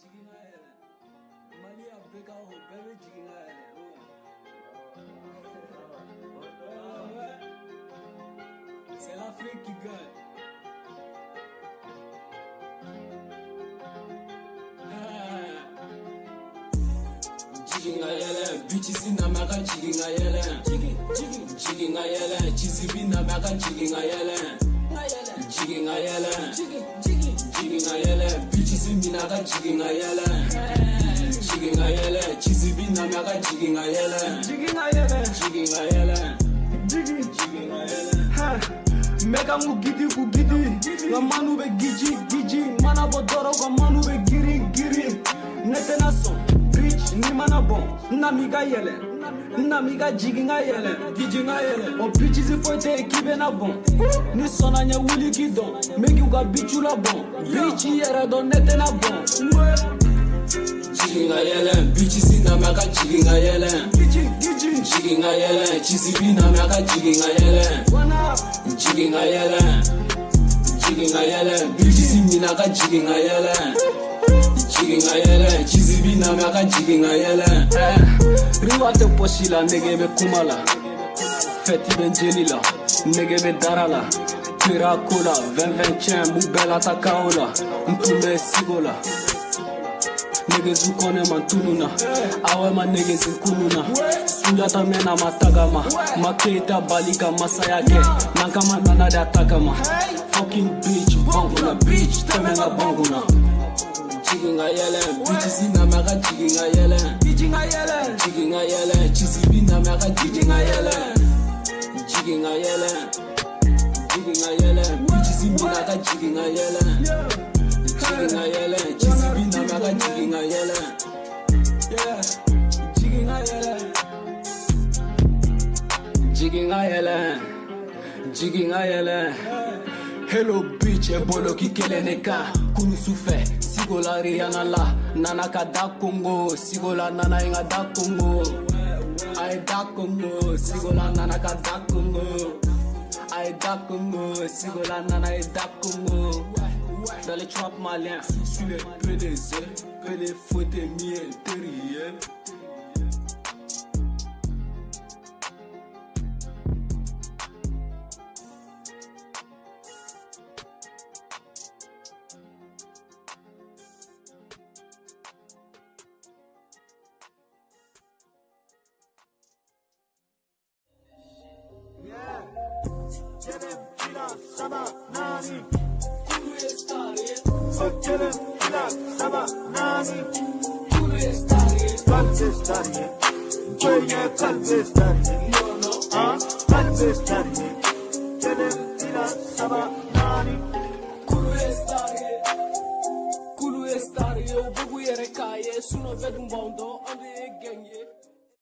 jigin ka yɛlɛ maliya bɛɛ ka o bɛɛ bɛ jigin ka yɛlɛ C'est l'Afrique qui gagne. Jigging ayele, bitches in America, jigging ayele. Jigging ayele, chizibi in America, jigging ayele. Jigging bitches in Jigging jigging akajiki ngayele jiki ngayele chizibi nami akajiki jigging jiki ngayele jiki ngayele jiki ngayele gidi ngugidi kugidi ngamanu begiji giji mana bodoro kwa nami ka yɛlɛ nami ka jigin ka yɛlɛ gijin ka yɛlɛ o bitches foyi tɛ yen k'i bɛna bɔn ni sɔnna ɲɛ wuli k'i dɔn n bɛ k'u ka bitch la bɔn bitch yɛrɛ dɔn ne tɛna bɔn. jigin ka yɛlɛ bitches nami ka jigin ka yɛlɛ jigin ka yɛlɛ chisibi nami ka jigin ka yɛlɛ jigin ka yɛlɛ jigin ka yɛlɛ bitches mina ka jigin ka yɛlɛ. jigin ka yɛlɛ jizibi namɛ a ka jigin ka yɛlɛ eh, riwa tɛ pɔsi la nege bɛ kuma la fɛti bɛ jeli la nege bɛ dara la kira ko la 2021 mu bɛɛ lata kao la n tun bɛ sigo la negezu kɔnɛ ma tulu na awɛ ma negezi kulu na sunjata mɛna ma tagama ma keita bali ka masaya kɛ n'an kama nana de a tagama fucking bitch bɔnkuna bitch tɛmɛ ka bɔnkuna Jigging is jiki ngayele Bitches inama ka jiki ngayele Jiki ngayele Jiki ngayele Chisi binama ka jiki ngayele Jiki is Jiki ngayele Bitches imina ka jigging ngayele Jiki ngayele Chisi binama ka jiki ngayele Yeah jigging ngayele Jiki ngayele Jiki ngayele hello bitch boloki kelen ne kan kulu sufɛ sigola riyana la nana ka da kongo sigola nana ye ka da kongo a ye da kongo sigola nana ka da kongo a ye da kongo sigola nana ye da kongo dans les trappes maliens sur les PDG que les fautes miens terriens sabah nani Tú está bien Sökelim hilal sabah nani Tú está bien Kalp estar ye Köye kalp estar No no ha Kalp estar ye Gelim nani Kulu estar ye Kulu estar ye Bugu yere kaye Suno vedum bondo